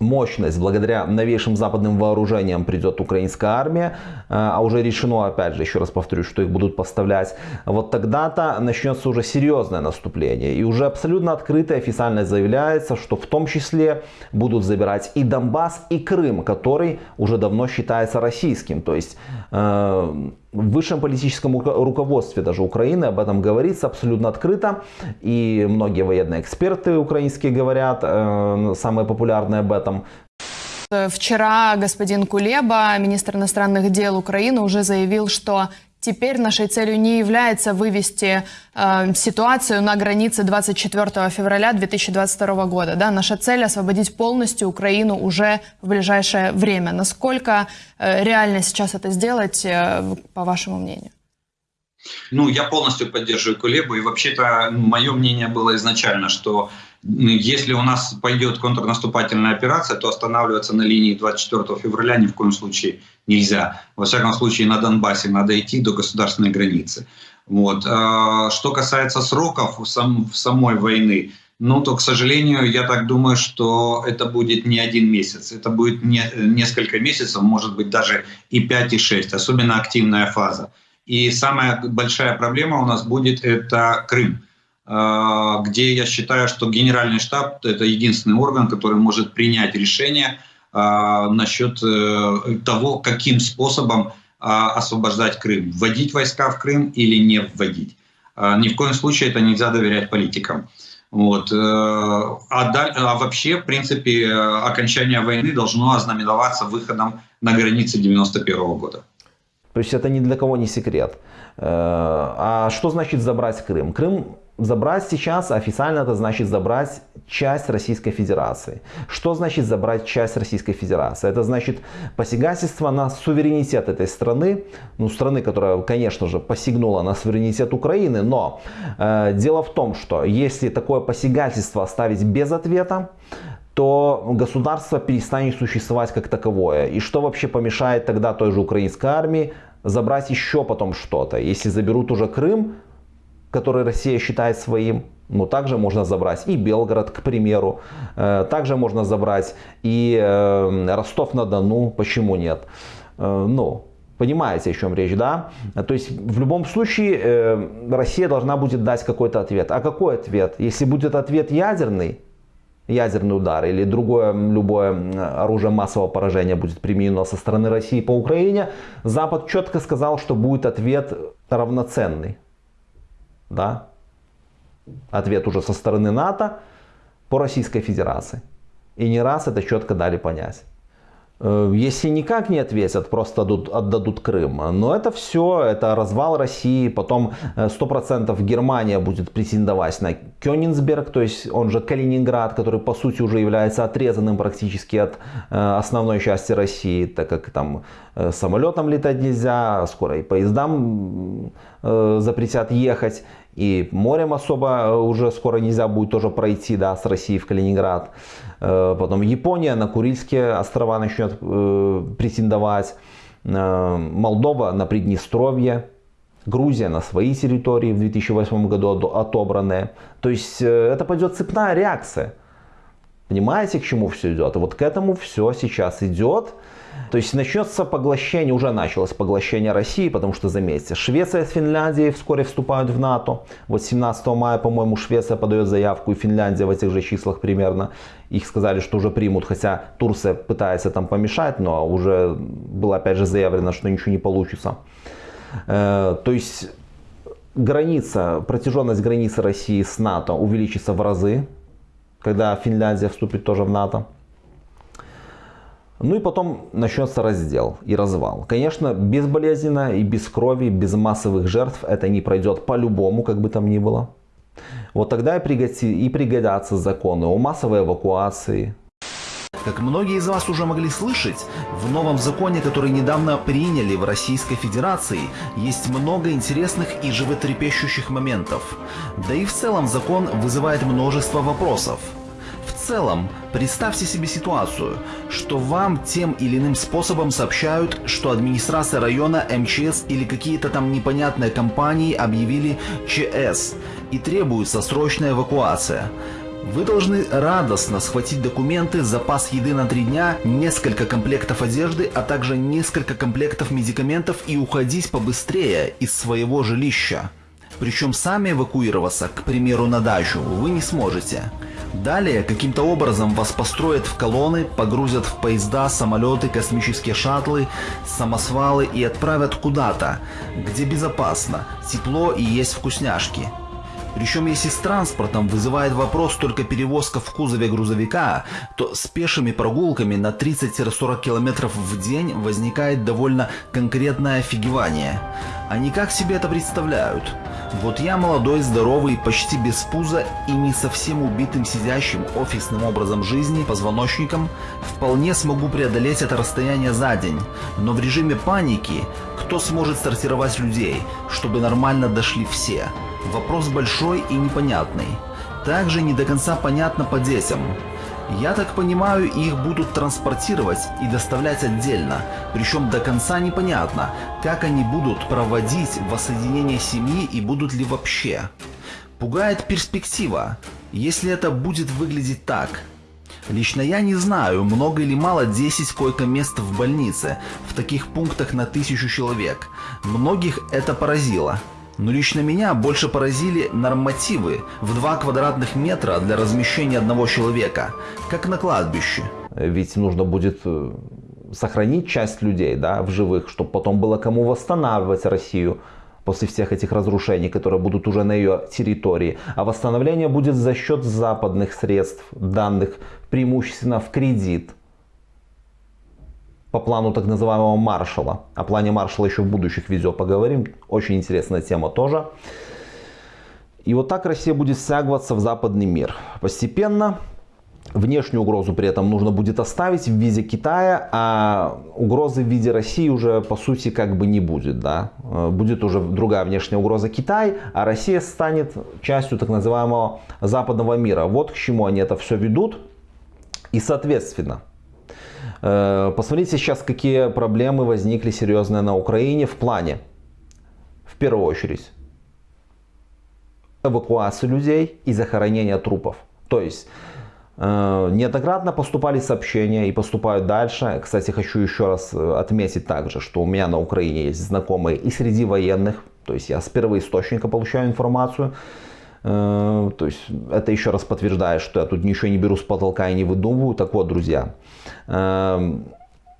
A: мощность благодаря новейшим западным вооружениям придет украинская армия, э, а уже решено, опять же, еще раз повторю, что их будут поставлять, вот тогда-то начнется уже серьезное наступление. И уже абсолютно открыто и официально заявляется, что в том числе будут забирать и Донбасс, и Крым, который уже давно считается российским. То есть э, в высшем политическом руководстве даже Украины об этом говорится абсолютно открыто. И многие военные эксперты украинские говорят, э, самые популярные об этом.
G: Вчера господин Кулеба, министр иностранных дел Украины, уже заявил, что Теперь нашей целью не является вывести э, ситуацию на границе 24 февраля 2022 года. Да? Наша цель освободить полностью Украину уже в ближайшее время. Насколько э, реально сейчас это сделать, э, по вашему мнению?
H: Ну, я полностью поддерживаю Кулебу. И вообще-то мое мнение было изначально, что если у нас пойдет контрнаступательная операция, то останавливаться на линии 24 февраля ни в коем случае нельзя. Во всяком случае, на Донбассе надо идти до государственной границы. Вот. А, что касается сроков в самой войны, ну, то, к сожалению, я так думаю, что это будет не один месяц. Это будет не, несколько месяцев, может быть, даже и 5, и 6, особенно активная фаза. И самая большая проблема у нас будет это Крым, где я считаю, что генеральный штаб – это единственный орган, который может принять решение а, насчет э, того, каким способом а, освобождать Крым, вводить войска в Крым или не вводить. Ни в коем случае это нельзя доверять политикам. Вот. Э, а, даль, а вообще, в принципе, окончание войны должно ознаменоваться выходом на границы 91 года.
A: То есть это ни для кого не секрет. Э, а что значит забрать Крым? Крым забрать сейчас официально это значит забрать часть Российской Федерации. Что значит забрать часть Российской Федерации? Это значит посягательство на суверенитет этой страны, ну страны, которая, конечно же, посягнула на суверенитет Украины, но э, дело в том, что если такое посягательство оставить без ответа, то государство перестанет существовать как таковое. И что вообще помешает тогда той же украинской армии забрать еще потом что-то? Если заберут уже Крым, который Россия считает своим, но также можно забрать и Белгород, к примеру. Э, также можно забрать и э, Ростов-на-Дону, почему нет? Э, ну, Понимаете, о чем речь, да? То есть в любом случае Россия должна будет дать какой-то ответ. А какой ответ? Если будет ответ ядерный, ядерный удар или другое любое оружие массового поражения будет применено со стороны России по Украине, Запад четко сказал, что будет ответ равноценный да, ответ уже со стороны НАТО по Российской Федерации. И не раз это четко дали понять. Э, если никак не ответят, просто отдадут, отдадут Крым. Но это все, это развал России. Потом 100% э, Германия будет претендовать на Кёнигсберг, то есть он же Калининград, который по сути уже является отрезанным практически от э, основной части России, так как там самолетом летать нельзя, скоро и поездам запретят ехать. И морем особо уже скоро нельзя будет тоже пройти да, с России в Калининград. Э, потом Япония на Курильские острова начнет э, претендовать. Э, Молдова на Приднестровье. Грузия на свои территории в 2008 году отобранные. То есть это пойдет цепная реакция. Понимаете, к чему все идет? И вот к этому все сейчас идет. То есть начнется поглощение, уже началось поглощение России, потому что, заметьте, Швеция с Финляндией вскоре вступают в НАТО. Вот 17 мая, по-моему, Швеция подает заявку, и Финляндия в этих же числах примерно. Их сказали, что уже примут, хотя Турция пытается там помешать, но уже было опять же заявлено, что ничего не получится. Э, то есть граница, протяженность границы России с НАТО увеличится в разы, когда Финляндия вступит тоже в НАТО. Ну и потом начнется раздел и развал. Конечно, безболезненно и без крови, без массовых жертв это не пройдет по-любому, как бы там ни было. Вот тогда и, пригодятся законы о массовой эвакуации.
E: Как многие из вас уже могли слышать, в новом законе, который недавно приняли в Российской Федерации, есть много интересных и животрепещущих моментов. Да и в целом закон вызывает множество вопросов – целом, представьте себе ситуацию, что вам тем или иным способом сообщают, что администрация района, МЧС или какие-то там непонятные компании объявили ЧС и требуется срочная эвакуация. Вы должны радостно схватить документы, запас еды на три дня, несколько комплектов одежды, а также несколько комплектов медикаментов и уходить побыстрее из своего жилища. Причем сами эвакуироваться, к примеру, на дачу, вы не сможете. Далее каким-то образом вас построят в колонны, погрузят в поезда, самолеты, космические шаттлы, самосвалы и отправят куда-то, где безопасно, тепло и есть вкусняшки. Причем если с транспортом вызывает вопрос только перевозка в кузове грузовика, то с пешими прогулками на 30-40 км в день возникает довольно конкретное офигевание. Они как себе это представляют? Вот я молодой, здоровый, почти без пуза и не совсем убитым сидящим офисным образом жизни позвоночником вполне смогу преодолеть это расстояние за день, но в режиме паники кто сможет сортировать людей, чтобы нормально дошли все? Вопрос большой и непонятный. Также не до конца понятно по детям. Я так понимаю, их будут транспортировать и доставлять отдельно, причем до конца непонятно, как они будут проводить воссоединение семьи и будут ли вообще. Пугает перспектива, если это будет выглядеть так. Лично я не знаю, много или мало 10 койко-мест в больнице, в таких пунктах на тысячу человек. Многих это поразило. Но лично меня больше поразили нормативы в 2 квадратных метра для размещения одного человека, как на кладбище.
A: Ведь нужно будет э, сохранить часть людей да, в живых, чтобы потом было кому восстанавливать Россию после всех этих разрушений, которые будут уже на ее территории. А восстановление будет за счет западных средств, данных преимущественно в кредит по плану так называемого Маршала. О плане Маршала еще в будущих видео поговорим. Очень интересная тема тоже. И вот так Россия будет стягиваться в западный мир. Постепенно внешнюю угрозу при этом нужно будет оставить в виде Китая, а угрозы в виде России уже по сути как бы не будет. Да? Будет уже другая внешняя угроза Китай, а Россия станет частью так называемого западного мира. Вот к чему они это все ведут. И соответственно, Э, посмотрите сейчас, какие проблемы возникли серьезные на Украине в плане, в первую очередь, эвакуации людей и захоронения трупов. То есть, э, неоднократно поступали сообщения и поступают дальше. Кстати, хочу еще раз отметить также, что у меня на Украине есть знакомые и среди военных. То есть, я с первоисточника получаю информацию. Э, то есть это еще раз подтверждает, что я тут ничего не беру с потолка и не выдумываю. Так вот, друзья, эм,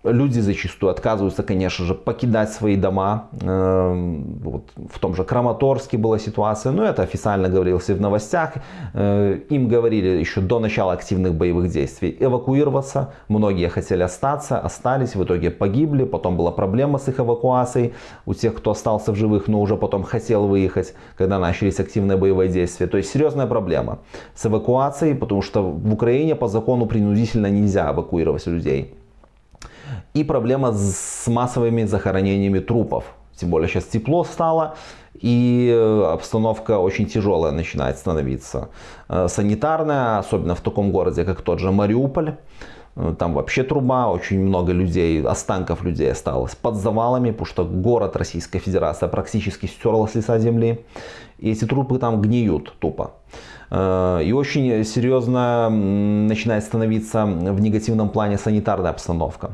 A: Люди зачастую отказываются, конечно же, покидать свои дома. Эм, вот в том же Краматорске была ситуация, но это официально говорилось и в новостях. Э, им говорили еще до начала активных боевых действий эвакуироваться. Многие хотели остаться, остались, в итоге погибли. Потом была проблема с их эвакуацией у тех, кто остался в живых, но уже потом хотел выехать, когда начались активные боевые действия. То есть серьезная проблема с эвакуацией, потому что в Украине по закону принудительно нельзя эвакуировать людей. И проблема с массовыми захоронениями трупов. Тем более сейчас тепло стало, и э, обстановка очень тяжелая начинает становиться. Э, санитарная, особенно в таком городе, как тот же Мариуполь. Э, там вообще труба, очень много людей, останков людей осталось под завалами, потому что город Российская Федерация практически стерла с лица земли. И эти трупы там гниют тупо. И очень серьезно начинает становиться в негативном плане санитарная обстановка.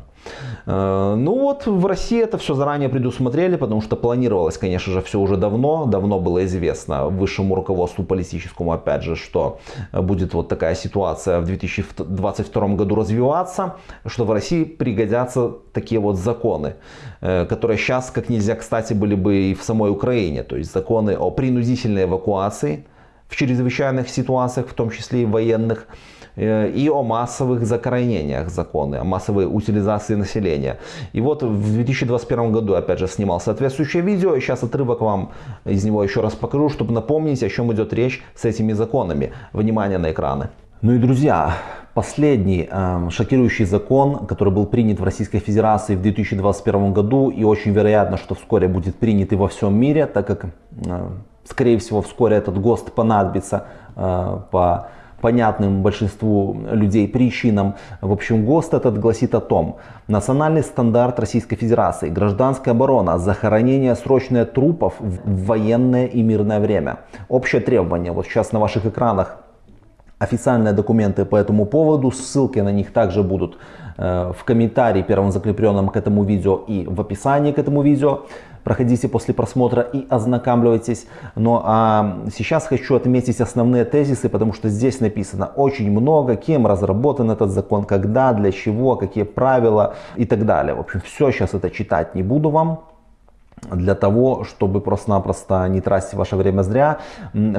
A: Э, ну вот в России это все заранее предусмотрели, потому что планировалось, конечно же, все уже давно. Давно было известно высшему руководству политическому, опять же, что будет вот такая ситуация в 2022 году развиваться, что в России пригодятся такие вот законы, э, которые сейчас как нельзя кстати были бы и в самой Украине. То есть законы о принудительной эвакуации, в чрезвычайных ситуациях, в том числе и военных, и о массовых закоренениях законы, о массовой утилизации населения. И вот в 2021 году, опять же, снимал соответствующее видео, и сейчас отрывок вам из него еще раз покажу, чтобы напомнить, о чем идет речь с этими законами. Внимание на экраны. Ну и друзья, последний э, шокирующий закон, который был принят в Российской Федерации в 2021 году и очень вероятно, что вскоре будет принят и во всем мире, так как э, Скорее всего, вскоре этот ГОСТ понадобится э, по понятным большинству людей причинам. В общем, ГОСТ этот гласит о том, национальный стандарт Российской Федерации, гражданская оборона, захоронение срочное трупов в военное и мирное время. Общее требование, вот сейчас на ваших экранах официальные документы по этому поводу, ссылки на них также будут э, в комментарии первым закрепленном к этому видео и в описании к этому видео проходите после просмотра и ознакомливайтесь. Но а сейчас хочу отметить основные тезисы, потому что здесь написано очень много, кем разработан этот закон, когда, для чего, какие правила и так далее. В общем, все сейчас это читать не буду вам для того, чтобы просто-напросто не тратить ваше время зря.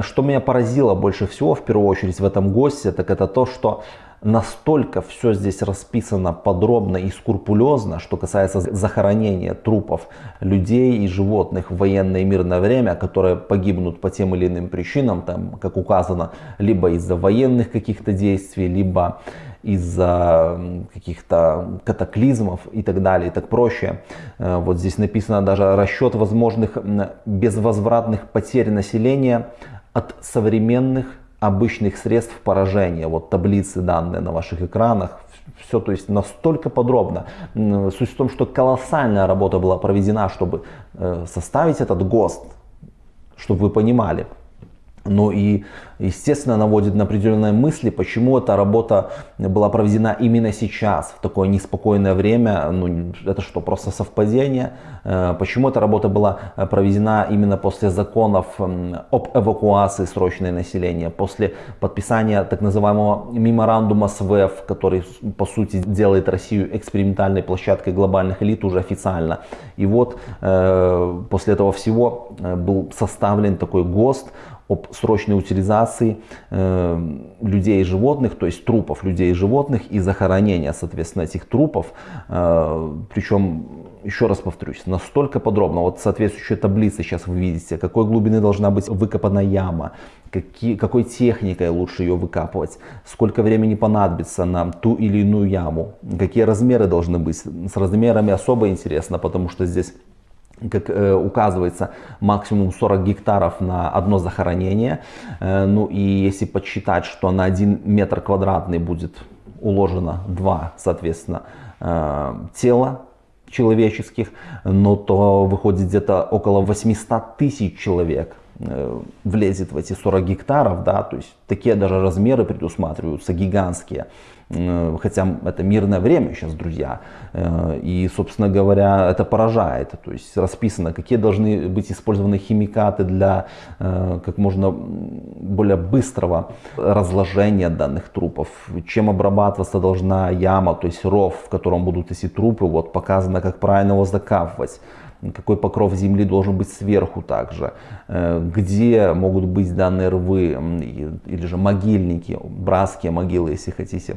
A: Что меня поразило больше всего, в первую очередь, в этом госте, так это то, что настолько все здесь расписано подробно и скрупулезно, что касается захоронения трупов людей и животных в военное и мирное время, которые погибнут по тем или иным причинам, там, как указано, либо из-за военных каких-то действий, либо из-за каких-то катаклизмов и так далее, и так проще. Э, вот здесь написано даже расчет возможных безвозвратных потерь населения от современных обычных средств поражения. Вот таблицы данные на ваших экранах. Все, то есть настолько подробно. Суть в том, что колоссальная работа была проведена, чтобы э, составить этот ГОСТ, чтобы вы понимали. Ну и, естественно, наводит на определенные мысли, почему эта работа была проведена именно сейчас, в такое неспокойное время. Ну, это что, просто совпадение? Э, почему эта работа была проведена именно после законов об эвакуации срочной населения, после подписания так называемого меморандума с ВЭФ, который, по сути, делает Россию экспериментальной площадкой глобальных элит уже официально. И вот э, после этого всего э, был составлен такой ГОСТ, об срочной утилизации э, людей и животных, то есть трупов людей и животных и захоронения, соответственно, этих трупов. Э, причем, еще раз повторюсь, настолько подробно. Вот соответствующие таблицы сейчас вы видите, какой глубины должна быть выкопана яма, какие, какой техникой лучше ее выкапывать, сколько времени понадобится на ту или иную яму, какие размеры должны быть. С размерами особо интересно, потому что здесь как э, указывается, максимум 40 гектаров на одно захоронение. Э, ну и если подсчитать, что на 1 метр квадратный будет уложено 2, соответственно, э, тела человеческих, ну то выходит где-то около 800 тысяч человек э, влезет в эти 40 гектаров, да, то есть такие даже размеры предусматриваются гигантские. Э, хотя это мирное время сейчас, друзья. Э, и, собственно говоря, это поражает. То есть расписано, какие должны быть использованы химикаты для э, как можно более быстрого разложения данных трупов. Чем обрабатываться должна яма, то есть ров, в котором будут эти трупы. Вот показано, как правильно его закапывать какой покров земли должен быть сверху также, где могут быть данные рвы или же могильники, братские могилы, если хотите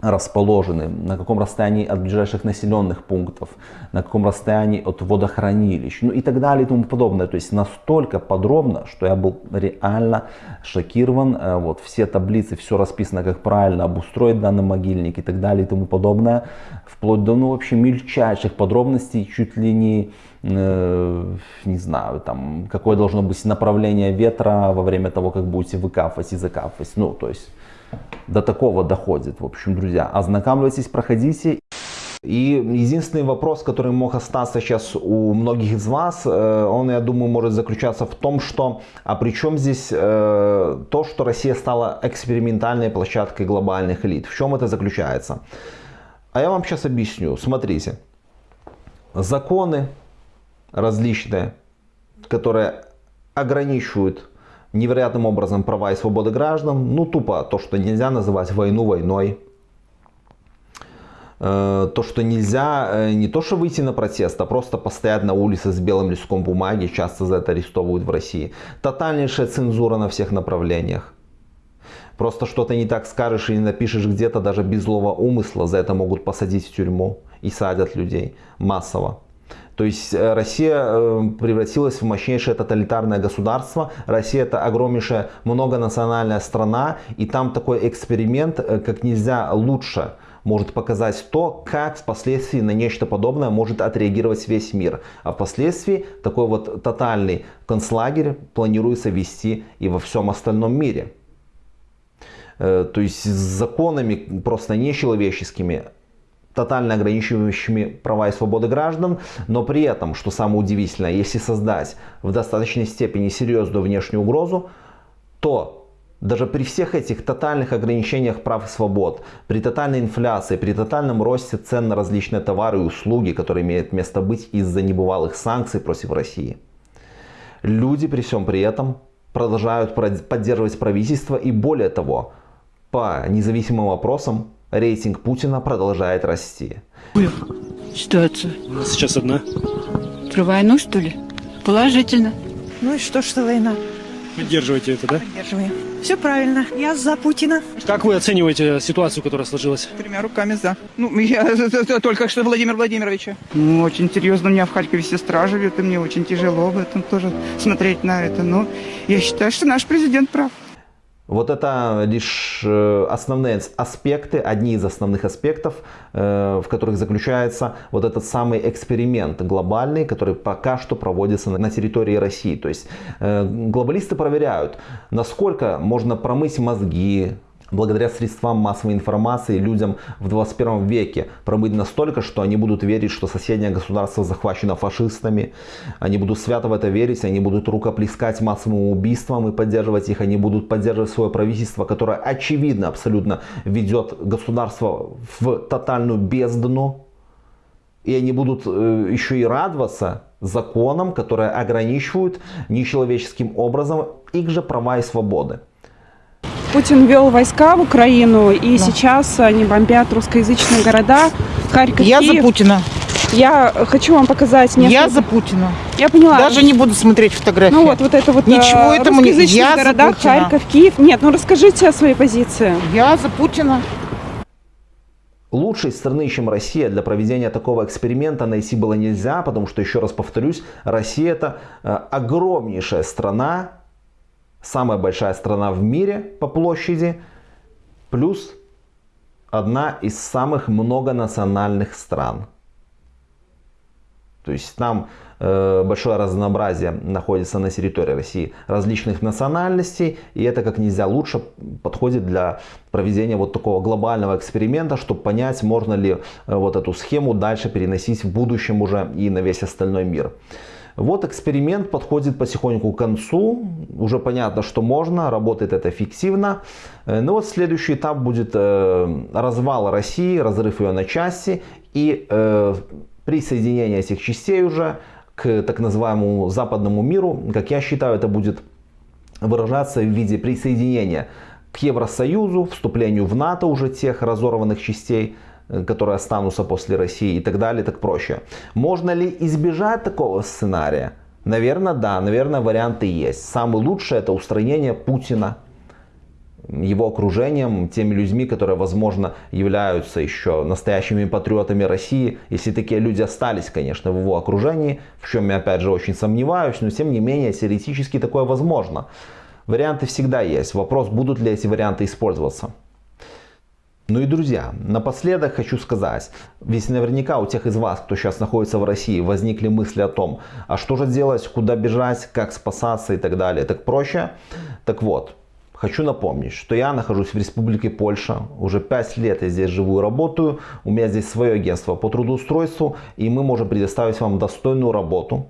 A: расположены, на каком расстоянии от ближайших населенных пунктов, на каком расстоянии от водохранилищ, ну и так далее и тому подобное. То есть настолько подробно, что я был реально шокирован. Э, вот все таблицы, все расписано, как правильно обустроить данный могильник и так далее и тому подобное. Вплоть до ну, вообще мельчайших подробностей, чуть ли не э, не знаю, там, какое должно быть направление ветра во время того, как будете выкапывать и закапывать. Ну, то есть до такого доходит. В общем, друзья, ознакомьтесь, проходите. И единственный вопрос, который мог остаться сейчас у многих из вас, э, он, я думаю, может заключаться в том, что, а при чем здесь э, то, что Россия стала экспериментальной площадкой глобальных элит? В чем это заключается? А я вам сейчас объясню. Смотрите, законы различные, которые ограничивают невероятным образом права и свободы граждан. Ну, тупо то, что нельзя называть войну войной. Э, то, что нельзя э, не то, что выйти на протест, а просто постоять на улице с белым листком бумаги, часто за это арестовывают в России. Тотальнейшая цензура на всех направлениях. Просто что-то не так скажешь и не напишешь где-то даже без злого умысла, за это могут посадить в тюрьму и садят людей массово. То есть э, Россия э, превратилась в мощнейшее тоталитарное государство. Россия это огромнейшая многонациональная страна. И там такой эксперимент э, как нельзя лучше может показать то, как впоследствии на нечто подобное может отреагировать весь мир. А впоследствии такой вот тотальный концлагерь планируется вести и во всем остальном мире. То есть с законами просто нечеловеческими тотально ограничивающими права и свободы граждан, но при этом, что самое удивительное, если создать в достаточной степени серьезную внешнюю угрозу, то даже при всех этих тотальных ограничениях прав и свобод, при тотальной инфляции, при тотальном росте цен на различные товары и услуги, которые имеют место быть из-за небывалых санкций против России, люди при всем при этом продолжают поддерживать правительство и более того, по независимым вопросам рейтинг Путина продолжает расти.
I: Ситуация.
J: У нас сейчас одна.
I: Про войну, что ли? Положительно.
K: Ну и что, что война?
J: Поддерживаете это, да?
K: Поддерживаем. Все правильно. Я за Путина.
J: Как вы оцениваете ситуацию, которая сложилась?
L: Тремя руками за. Ну, я только что Владимир Владимировича. Ну, очень серьезно. У меня в Харькове сестра живет, и мне очень тяжело в этом тоже смотреть на это. Но я считаю, что наш президент прав.
A: Вот это лишь э, основные аспекты, одни из основных аспектов, э, в которых заключается вот этот самый эксперимент глобальный, который пока что проводится на территории России. То есть э, глобалисты проверяют, насколько можно промыть мозги, благодаря средствам массовой информации людям в 21 веке промыть настолько, что они будут верить, что соседнее государство захвачено фашистами, они будут свято в это верить, они будут рукоплескать массовым убийствам и поддерживать их, они будут поддерживать свое правительство, которое очевидно абсолютно ведет государство в тотальную бездну, и они будут э, еще и радоваться законам, которые ограничивают нечеловеческим образом их же права и свободы.
M: Путин вел войска в Украину, и да. сейчас они бомбят русскоязычные города. Харьков,
K: Я
M: Киев.
K: за Путина.
M: Я хочу вам показать несколько...
K: Я за Путина.
M: Я поняла.
K: Даже не буду смотреть фотографии.
M: Ну вот, вот это вот
K: Ничего
M: э,
K: этому не... Я
M: городах,
K: за Путина.
M: Харьков, Киев. Нет, ну расскажите о своей позиции.
K: Я за Путина.
A: Лучшей страны, чем Россия для проведения такого эксперимента найти было нельзя, потому что, еще раз повторюсь, Россия это э, огромнейшая страна, самая большая страна в мире по площади, плюс одна из самых многонациональных стран. То есть там э, большое разнообразие находится на территории России различных национальностей, и это как нельзя лучше подходит для проведения вот такого глобального эксперимента, чтобы понять, можно ли э, вот эту схему дальше переносить в будущем уже и на весь остальной мир. Вот эксперимент подходит потихоньку к концу. Уже понятно, что можно, работает это эффективно. Э, Но вот следующий этап будет э, развал России, разрыв ее на части и э, присоединение этих частей уже к так называемому западному миру. Как я считаю, это будет выражаться в виде присоединения к Евросоюзу, вступлению в НАТО уже тех разорванных частей, которые останутся после России и так далее, так проще. Можно ли избежать такого сценария? Наверное, да, наверное, варианты есть. Самый лучший это устранение Путина, его окружением, теми людьми, которые, возможно, являются еще настоящими патриотами России, если такие люди остались, конечно, в его окружении, в чем я, опять же, очень сомневаюсь, но, тем не менее, теоретически такое возможно. Варианты всегда есть. Вопрос, будут ли эти варианты использоваться. Ну и, друзья, напоследок хочу сказать, ведь наверняка у тех из вас, кто сейчас находится в России, возникли мысли о том, а что же делать, куда бежать, как спасаться и так далее. Так проще? Так вот, Хочу напомнить, что я нахожусь в Республике Польша. Уже 5 лет я здесь живу и работаю. У меня здесь свое агентство по трудоустройству. И мы можем предоставить вам достойную работу.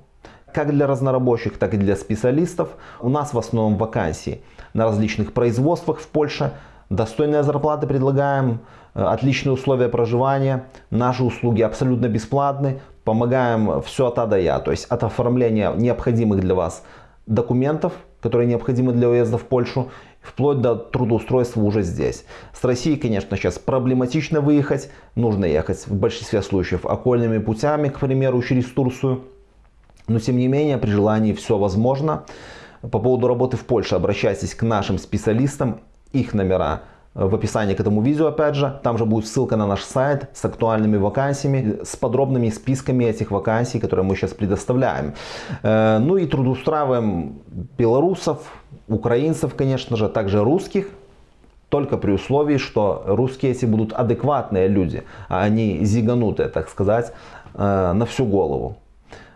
A: Как для разнорабочих, так и для специалистов. У нас в основном вакансии на различных производствах в Польше. Достойные зарплаты предлагаем, э, отличные условия проживания. Наши услуги абсолютно бесплатны. Помогаем все от А до Я. То есть от оформления необходимых для вас документов, которые необходимы для уезда в Польшу, вплоть до трудоустройства уже здесь. С России, конечно, сейчас проблематично выехать. Нужно ехать в большинстве случаев окольными путями, к примеру, через Турцию. Но тем не менее, при желании все возможно. По поводу работы в Польше обращайтесь к нашим специалистам. Их номера в описании к этому видео, опять же. Там же будет ссылка на наш сайт с актуальными вакансиями, с подробными списками этих вакансий, которые мы сейчас предоставляем. Э, ну и трудоустраиваем белорусов, украинцев, конечно же, также русских. Только при условии, что русские эти будут адекватные люди, а они зиганутые, так сказать, э, на всю голову.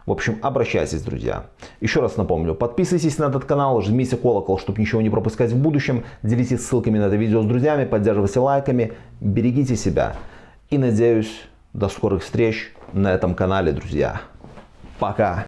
A: В общем, обращайтесь, друзья. Еще раз напомню, подписывайтесь на этот канал, жмите колокол, чтобы ничего не пропускать в будущем. Делитесь ссылками на это видео с друзьями, поддерживайте лайками. Берегите себя. И надеюсь, до скорых встреч на этом канале, друзья. Пока.